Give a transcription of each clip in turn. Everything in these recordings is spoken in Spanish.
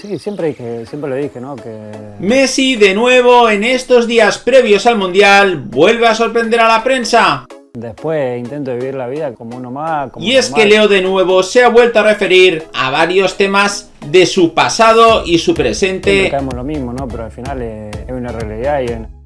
Sí, siempre, dije, siempre lo dije, ¿no? Que... Messi de nuevo en estos días previos al Mundial vuelve a sorprender a la prensa. Después intento vivir la vida como uno más. y es que Leo de nuevo se ha vuelto a referir a varios temas de su pasado y su presente. Siempre caemos lo mismo, ¿no? Pero al final es, una realidad y en...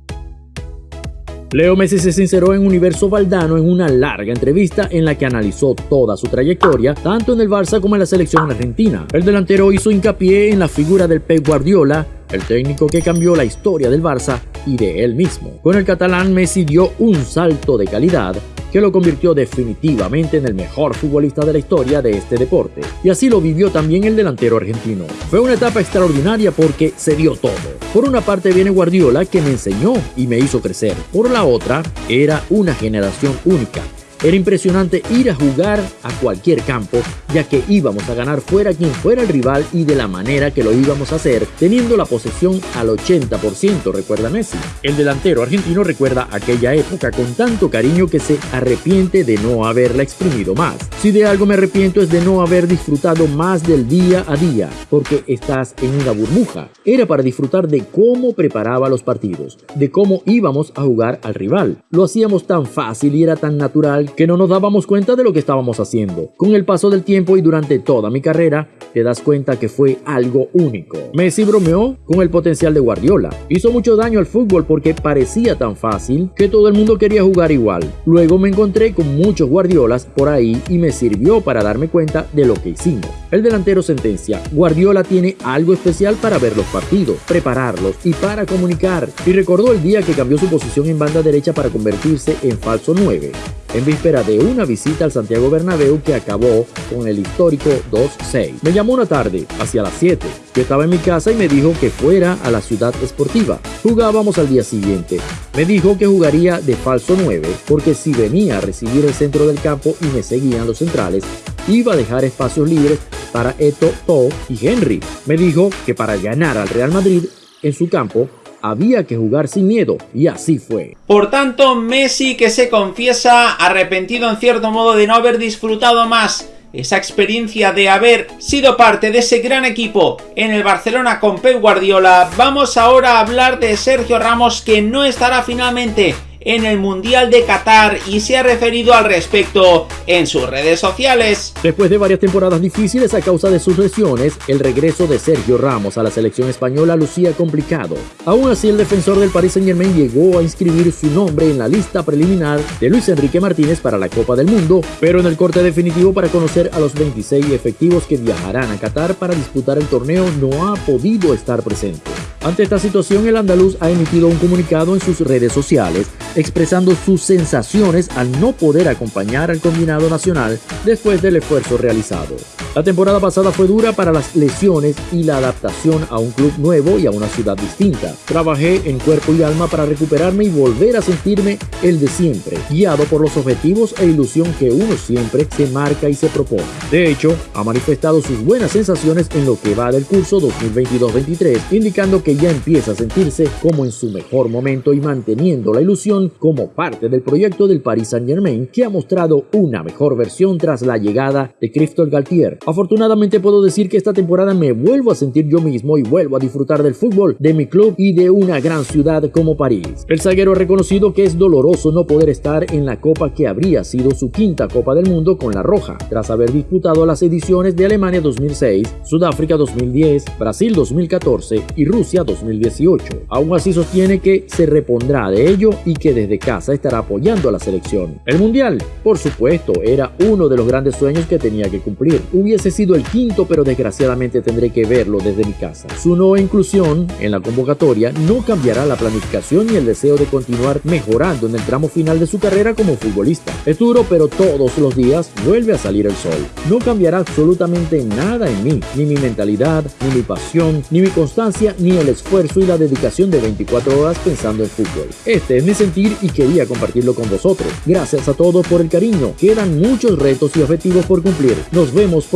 Leo Messi se sinceró en Universo Valdano en una larga entrevista en la que analizó toda su trayectoria, tanto en el Barça como en la selección argentina. El delantero hizo hincapié en la figura del Pep Guardiola, el técnico que cambió la historia del Barça y de él mismo. Con el catalán Messi dio un salto de calidad que lo convirtió definitivamente en el mejor futbolista de la historia de este deporte. Y así lo vivió también el delantero argentino. Fue una etapa extraordinaria porque se dio todo. Por una parte viene Guardiola que me enseñó y me hizo crecer. Por la otra, era una generación única era impresionante ir a jugar a cualquier campo, ya que íbamos a ganar fuera quien fuera el rival y de la manera que lo íbamos a hacer, teniendo la posesión al 80%, recuerda Messi. El delantero argentino recuerda aquella época con tanto cariño que se arrepiente de no haberla exprimido más. Si de algo me arrepiento es de no haber disfrutado más del día a día, porque estás en una burbuja. Era para disfrutar de cómo preparaba los partidos, de cómo íbamos a jugar al rival. Lo hacíamos tan fácil y era tan natural que no nos dábamos cuenta de lo que estábamos haciendo. Con el paso del tiempo y durante toda mi carrera, te das cuenta que fue algo único. Messi bromeó con el potencial de Guardiola. Hizo mucho daño al fútbol porque parecía tan fácil que todo el mundo quería jugar igual. Luego me encontré con muchos Guardiolas por ahí y me sirvió para darme cuenta de lo que hicimos. El delantero sentencia, Guardiola tiene algo especial para ver los partidos, prepararlos y para comunicar. Y recordó el día que cambió su posición en banda derecha para convertirse en falso 9 en víspera de una visita al Santiago Bernabéu que acabó con el histórico 2-6. Me llamó una tarde, hacia las 7. Yo estaba en mi casa y me dijo que fuera a la ciudad esportiva. Jugábamos al día siguiente. Me dijo que jugaría de falso 9 porque si venía a recibir el centro del campo y me seguían los centrales, iba a dejar espacios libres para Eto, To y Henry. Me dijo que para ganar al Real Madrid en su campo había que jugar sin miedo, y así fue. Por tanto, Messi que se confiesa arrepentido en cierto modo de no haber disfrutado más esa experiencia de haber sido parte de ese gran equipo en el Barcelona con Pep Guardiola, vamos ahora a hablar de Sergio Ramos que no estará finalmente en el Mundial de Qatar y se ha referido al respecto en sus redes sociales. Después de varias temporadas difíciles a causa de sus lesiones, el regreso de Sergio Ramos a la selección española lucía complicado. Aún así, el defensor del Paris Saint Germain llegó a inscribir su nombre en la lista preliminar de Luis Enrique Martínez para la Copa del Mundo, pero en el corte definitivo para conocer a los 26 efectivos que viajarán a Qatar para disputar el torneo no ha podido estar presente. Ante esta situación, el andaluz ha emitido un comunicado en sus redes sociales expresando sus sensaciones al no poder acompañar al combinado nacional después del esfuerzo realizado. La temporada pasada fue dura para las lesiones y la adaptación a un club nuevo y a una ciudad distinta. Trabajé en cuerpo y alma para recuperarme y volver a sentirme el de siempre, guiado por los objetivos e ilusión que uno siempre se marca y se propone. De hecho, ha manifestado sus buenas sensaciones en lo que va del curso 2022-23, indicando que ya empieza a sentirse como en su mejor momento y manteniendo la ilusión como parte del proyecto del Paris Saint Germain que ha mostrado una mejor versión tras la llegada de Christophe Galtier Afortunadamente puedo decir que esta temporada me vuelvo a sentir yo mismo y vuelvo a disfrutar del fútbol, de mi club y de una gran ciudad como París. El zaguero ha reconocido que es doloroso no poder estar en la copa que habría sido su quinta Copa del Mundo con la Roja, tras haber disputado las ediciones de Alemania 2006, Sudáfrica 2010, Brasil 2014 y Rusia 2018. Aún así sostiene que se repondrá de ello y que desde casa estará apoyando a la selección. El Mundial, por supuesto, era uno de los grandes sueños que tenía que cumplir hubiese sido el quinto, pero desgraciadamente tendré que verlo desde mi casa. Su no inclusión en la convocatoria no cambiará la planificación ni el deseo de continuar mejorando en el tramo final de su carrera como futbolista. Es duro, pero todos los días vuelve a salir el sol. No cambiará absolutamente nada en mí, ni mi mentalidad, ni mi pasión, ni mi constancia, ni el esfuerzo y la dedicación de 24 horas pensando en fútbol. Este es mi sentir y quería compartirlo con vosotros. Gracias a todos por el cariño. Quedan muchos retos y objetivos por cumplir. Nos vemos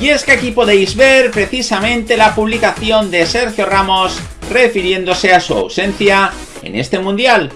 Y es que aquí podéis ver precisamente la publicación de Sergio Ramos refiriéndose a su ausencia en este Mundial.